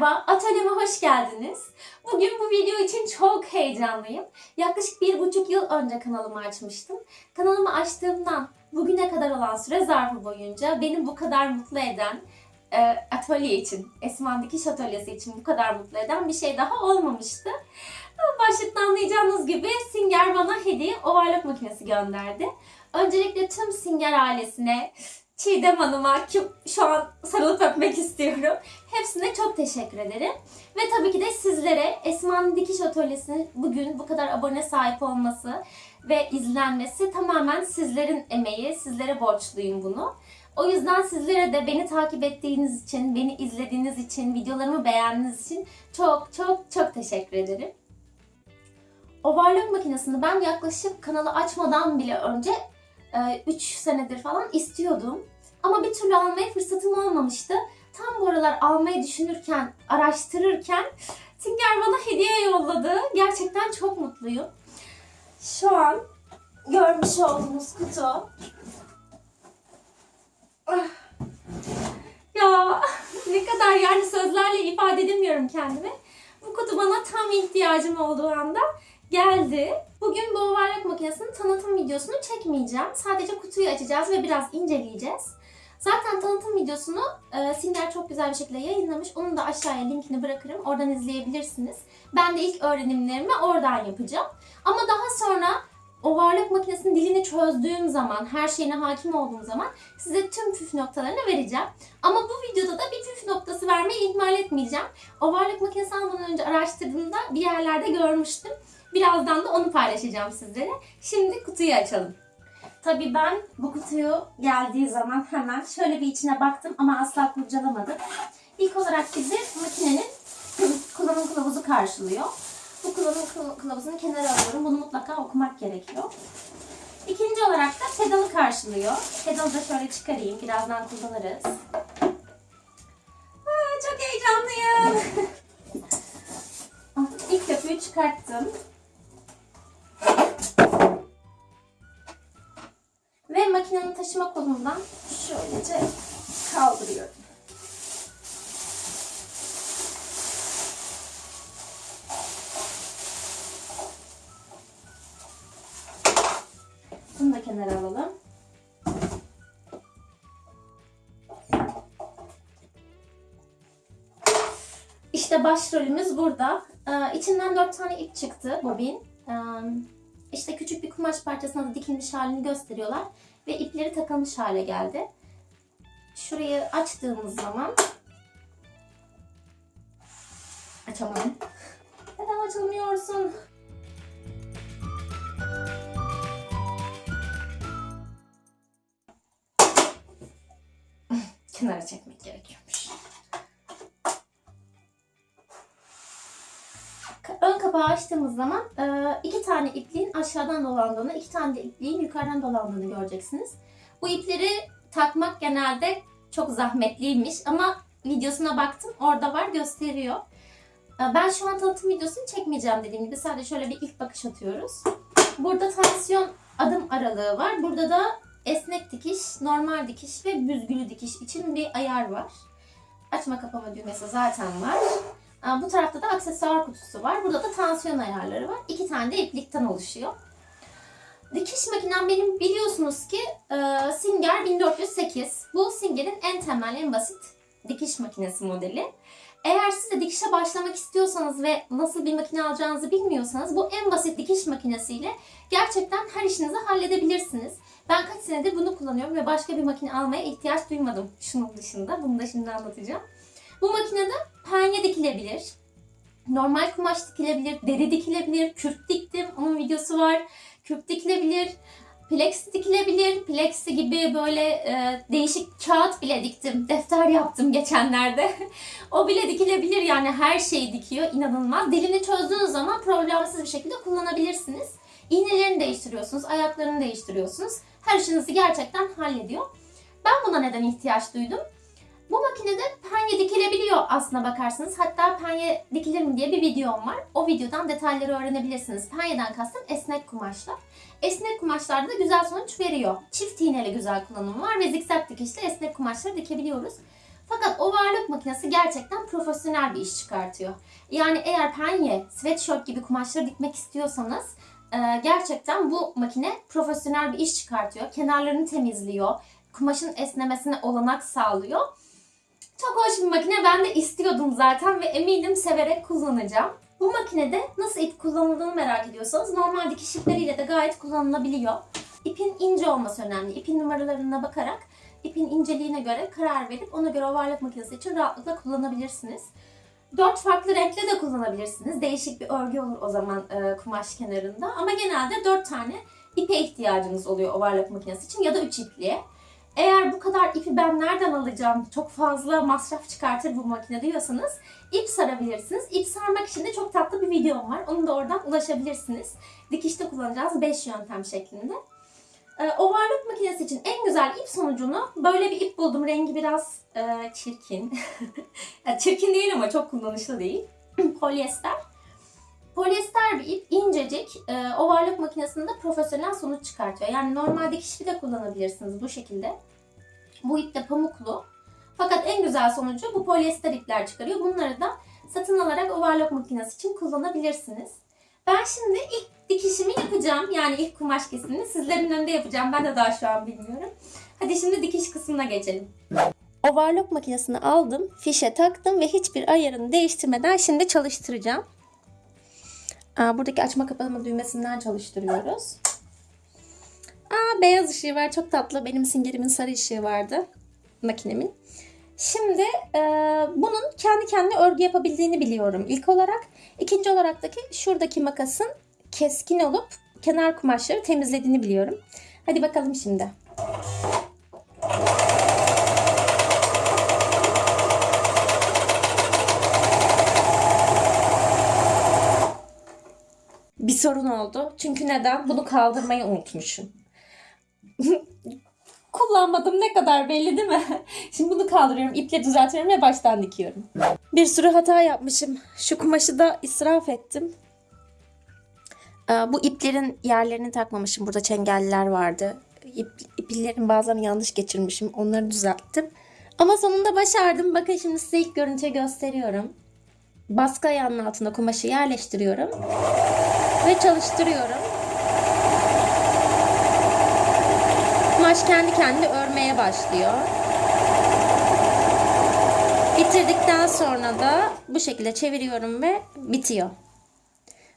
merhaba, atölyeme hoş geldiniz. Bugün bu video için çok heyecanlıyım. Yaklaşık bir buçuk yıl önce kanalımı açmıştım. Kanalımı açtığımdan bugüne kadar olan süre zarfı boyunca beni bu kadar mutlu eden, e, atölye için, Esman Dikiş Atölyesi için bu kadar mutlu eden bir şey daha olmamıştı. Ama Başlıktan anlayacağınız gibi Singer bana hediye ovarlak makinesi gönderdi. Öncelikle tüm Singer ailesine, Çiğdem Hanım'a ki şu an sarılıp öpmek istiyorum. Hepsine çok teşekkür ederim. Ve tabii ki de sizlere Esma'nın Dikiş Atölyesi'nin bugün bu kadar abone sahip olması ve izlenmesi tamamen sizlerin emeği. Sizlere borçluyum bunu. O yüzden sizlere de beni takip ettiğiniz için, beni izlediğiniz için, videolarımı beğendiğiniz için çok çok çok teşekkür ederim. Overlock makinesini ben yaklaşık kanalı açmadan bile önce 3 senedir falan istiyordum. Ama bir türlü almaya fırsatım olmamıştı. Tam bu aralar almayı düşünürken, araştırırken Singer bana hediye yolladı. Gerçekten çok mutluyum. Şu an görmüş olduğunuz kutu. Ah. Ya ne kadar yani sözlerle ifade edemiyorum kendimi. Bu kutu bana tam ihtiyacım olduğu anda geldi. Bugün bu overlock makinesinin tanıtım videosunu çekmeyeceğim. Sadece kutuyu açacağız ve biraz inceleyeceğiz. Zaten tanıtım videosunu e, Singer çok güzel bir şekilde yayınlamış. Onun da aşağıya linkini bırakırım. Oradan izleyebilirsiniz. Ben de ilk öğrenimlerimi oradan yapacağım. Ama daha sonra overlock makinesinin dilini çözdüğüm zaman, her şeyine hakim olduğum zaman size tüm püf noktalarını vereceğim. Ama bu videoda da bir püf noktası vermeyi ihmal etmeyeceğim. Overlock makinesi almadan önce araştırdığımda bir yerlerde görmüştüm. Birazdan da onu paylaşacağım sizlere. Şimdi kutuyu açalım. Tabii ben bu kutuyu geldiği zaman hemen şöyle bir içine baktım ama asla kurcalamadım. İlk olarak bizi makinenin kullanım kılavuzu karşılıyor. Bu kullanım kılavuzunu kenara alıyorum. Bunu mutlaka okumak gerekiyor. İkinci olarak da pedalı karşılıyor. Pedalı da şöyle çıkarayım. Birazdan kullanırız. Aa, çok heyecanlıyım. İlk köpüğü çıkarttım. Taşıma kolundan şöylece kaldırıyorum. Bunu da kenara alalım. İşte başrolümüz burada. Ee, içinden dört tane ip çıktı bobin. Ee, işte küçük bir kumaş parçasına da dikilmiş halini gösteriyorlar. Ve ipleri takılmış hale geldi. Şurayı açtığımız zaman açamadım. Neden açılmıyorsun? Kenara çekmek gerekiyormuş. Ön kapağı açtığımız zaman iki tane ipliğin aşağıdan dolandığını, iki tane de ipliğin yukarıdan dolandığını göreceksiniz. Bu ipleri takmak genelde çok zahmetliymiş ama videosuna baktım orada var gösteriyor. Ben şu an tanıtım videosunu çekmeyeceğim dediğim gibi sadece şöyle bir ilk bakış atıyoruz. Burada tansiyon adım aralığı var. Burada da esnek dikiş, normal dikiş ve büzgülü dikiş için bir ayar var. Açma kapama düğmesi zaten var. Bu tarafta da aksesuar kutusu var. Burada da tansiyon ayarları var. İki tane de iplikten oluşuyor. Dikiş makinem benim biliyorsunuz ki Singer 1408. Bu Singer'in en temel, en basit dikiş makinesi modeli. Eğer siz de dikişe başlamak istiyorsanız ve nasıl bir makine alacağınızı bilmiyorsanız bu en basit dikiş makinesiyle gerçekten her işinizi halledebilirsiniz. Ben kaç senedir bunu kullanıyorum ve başka bir makine almaya ihtiyaç duymadım şunun dışında. Bunu da şimdi anlatacağım. Bu makinede penye dikilebilir. Normal kumaş dikilebilir, deri dikilebilir, kürk diktim. Onun videosu var. Kürk dikilebilir, plexi dikilebilir. Plexi gibi böyle e, değişik kağıt bile diktim. Defter yaptım geçenlerde. o bile dikilebilir yani her şeyi dikiyor. inanılmaz. Dilini çözdüğünüz zaman problemsiz bir şekilde kullanabilirsiniz. İğnelerini değiştiriyorsunuz, ayaklarını değiştiriyorsunuz. Her işinizi gerçekten hallediyor. Ben buna neden ihtiyaç duydum? Bu makinede penye dikilebiliyor aslına bakarsanız. Hatta penye dikilir mi diye bir videom var. O videodan detayları öğrenebilirsiniz. Penyeden kastım esnek kumaşlar. Esnek kumaşlarda da güzel sonuç veriyor. Çift iğneli güzel kullanımı var ve zikzak dikişle esnek kumaşları dikebiliyoruz. Fakat overlock makinesi gerçekten profesyonel bir iş çıkartıyor. Yani eğer penye, sweatshirt gibi kumaşları dikmek istiyorsanız e, gerçekten bu makine profesyonel bir iş çıkartıyor. Kenarlarını temizliyor. Kumaşın esnemesine olanak sağlıyor. Çok hoş bir makine. Ben de istiyordum zaten ve eminim severek kullanacağım. Bu makinede nasıl ip kullanıldığını merak ediyorsanız normal dikiş ipleriyle de gayet kullanılabiliyor. İpin ince olması önemli. İpin numaralarına bakarak ipin inceliğine göre karar verip ona göre overlock makinesi için rahatlıkla kullanabilirsiniz. Dört farklı renkle de kullanabilirsiniz. Değişik bir örgü olur o zaman e, kumaş kenarında. Ama genelde dört tane ipe ihtiyacınız oluyor overlock makinesi için ya da üç ipliğe. Eğer bu kadar ipi ben nereden alacağım, çok fazla masraf çıkartır bu makine diyorsanız ip sarabilirsiniz. İp sarmak için de çok tatlı bir videom var. Onu da oradan ulaşabilirsiniz. Dikişte kullanacağız 5 yöntem şeklinde. Ee, overlock makinesi için en güzel ip sonucunu böyle bir ip buldum. Rengi biraz e, çirkin. çirkin değil ama çok kullanışlı değil. Polyester. Polyester bir ip incecik e, overlock makinesinde profesyonel sonuç çıkartıyor. Yani normal dikiş ipi de kullanabilirsiniz bu şekilde. Bu ip de pamuklu. Fakat en güzel sonucu bu polyester ipler çıkarıyor. Bunları da satın alarak overlock makinesi için kullanabilirsiniz. Ben şimdi ilk dikişimi yapacağım. Yani ilk kumaş kesimini sizlerin önünde yapacağım. Ben de daha şu an bilmiyorum. Hadi şimdi dikiş kısmına geçelim. Overlock makinesini aldım, fişe taktım ve hiçbir ayarını değiştirmeden şimdi çalıştıracağım. Aa, buradaki açma kapatma düğmesinden çalıştırıyoruz. Aa, beyaz ışığı var çok tatlı. Benim singerimin sarı ışığı vardı makinemin. Şimdi e, bunun kendi kendine örgü yapabildiğini biliyorum ilk olarak. İkinci olaraktaki şuradaki makasın keskin olup kenar kumaşları temizlediğini biliyorum. Hadi bakalım şimdi. Sorun oldu. Çünkü neden? Bunu kaldırmayı unutmuşum. Kullanmadım ne kadar belli değil mi? Şimdi bunu kaldırıyorum, iple düzeltiyorum ve baştan dikiyorum. Bir sürü hata yapmışım. Şu kumaşı da israf ettim. Ee, Bu iplerin yerlerini takmamışım. Burada çengeller vardı. İp, iplerin bazılarını yanlış geçirmişim. Onları düzelttim. Ama sonunda başardım. Bakın şimdi size ilk görüntüyü gösteriyorum. Baskı ayağının altına kumaşı yerleştiriyorum. Ve çalıştırıyorum. Kumaş kendi kendine örmeye başlıyor. Bitirdikten sonra da bu şekilde çeviriyorum ve bitiyor.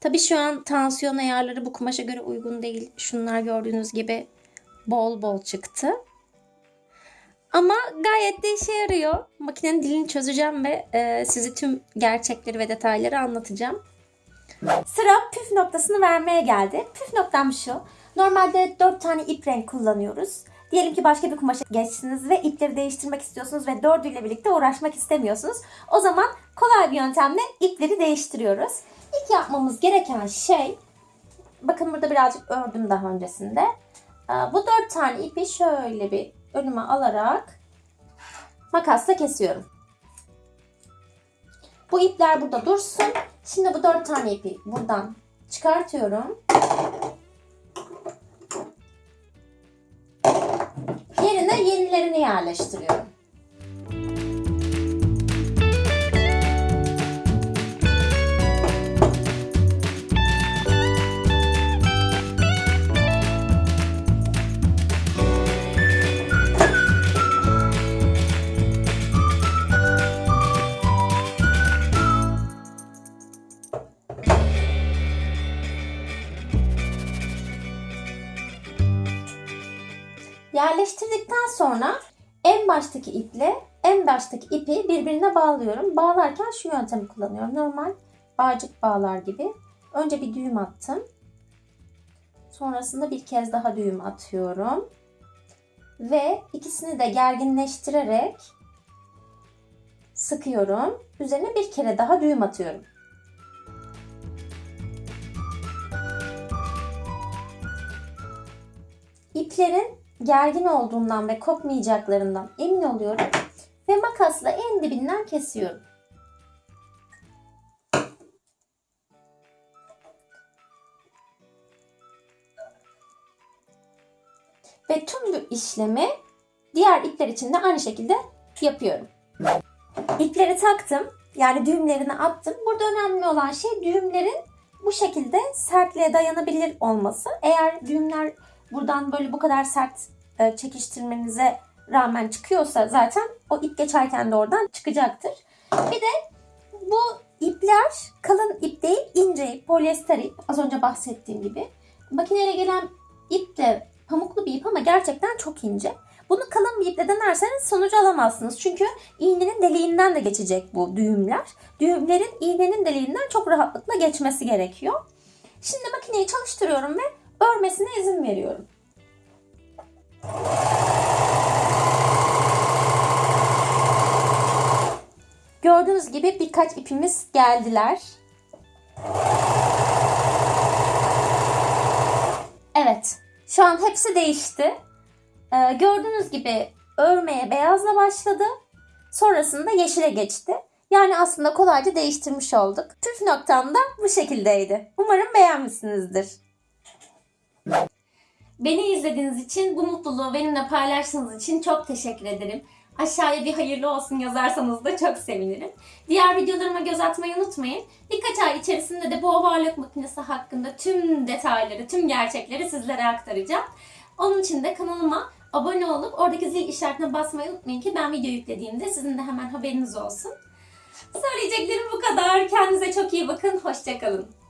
Tabii şu an tansiyon ayarları bu kumaşa göre uygun değil. Şunlar gördüğünüz gibi bol bol çıktı. Ama gayet de işe yarıyor. Makinenin dilini çözeceğim ve e, size tüm gerçekleri ve detayları anlatacağım. Sıra püf noktasını vermeye geldi. Püf noktam şu. Normalde 4 tane ip renk kullanıyoruz. Diyelim ki başka bir kumaşa geçtiniz ve ipleri değiştirmek istiyorsunuz ve dördüyle birlikte uğraşmak istemiyorsunuz. O zaman kolay bir yöntemle ipleri değiştiriyoruz. İlk yapmamız gereken şey, bakın burada birazcık ördüm daha öncesinde. Bu dört tane ipi şöyle bir önüme alarak makasla kesiyorum. Bu ipler burada dursun. Şimdi bu dört tane ipi buradan çıkartıyorum. Yerine yenilerini yerleştiriyorum. Sonra en baştaki iple en baştaki ipi birbirine bağlıyorum. Bağlarken şu yöntemi kullanıyorum. Normal bağcık bağlar gibi. Önce bir düğüm attım. Sonrasında bir kez daha düğüm atıyorum. Ve ikisini de gerginleştirerek sıkıyorum. Üzerine bir kere daha düğüm atıyorum. İplerin gergin olduğundan ve kopmayacaklarından emin oluyorum ve makasla en dibinden kesiyorum. Ve tüm bu işlemi diğer ipler için de aynı şekilde yapıyorum. İpleri taktım. Yani düğümlerini attım. Burada önemli olan şey düğümlerin bu şekilde sertliğe dayanabilir olması. Eğer düğümler buradan böyle bu kadar sert e, çekiştirmenize rağmen çıkıyorsa zaten o ip geçerken de oradan çıkacaktır. Bir de bu ipler kalın ip değil ince ip, polyester ip. Az önce bahsettiğim gibi. Makineye gelen ip de pamuklu bir ip ama gerçekten çok ince. Bunu kalın bir iple denerseniz sonucu alamazsınız. Çünkü iğnenin deliğinden de geçecek bu düğümler. Düğümlerin iğnenin deliğinden çok rahatlıkla geçmesi gerekiyor. Şimdi makineyi çalıştırıyorum ve örmesine izin veriyorum. Gördüğünüz gibi birkaç ipimiz geldiler. Evet, şu an hepsi değişti. Ee, gördüğünüz gibi örmeye beyazla başladı. Sonrasında yeşile geçti. Yani aslında kolayca değiştirmiş olduk. Püf noktam da bu şekildeydi. Umarım beğenmişsinizdir. Beni izlediğiniz için, bu mutluluğu benimle paylaştığınız için çok teşekkür ederim. Aşağıya bir hayırlı olsun yazarsanız da çok sevinirim. Diğer videolarıma göz atmayı unutmayın. Birkaç ay içerisinde de bu ovarlık makinesi hakkında tüm detayları, tüm gerçekleri sizlere aktaracağım. Onun için de kanalıma abone olup oradaki zil işaretine basmayı unutmayın ki ben video yüklediğimde sizin de hemen haberiniz olsun. Söyleyeceklerim bu kadar. Kendinize çok iyi bakın. Hoşçakalın.